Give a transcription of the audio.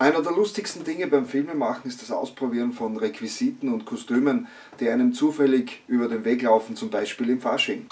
Einer der lustigsten Dinge beim Filmemachen ist das Ausprobieren von Requisiten und Kostümen, die einem zufällig über den Weg laufen, zum Beispiel im Fasching.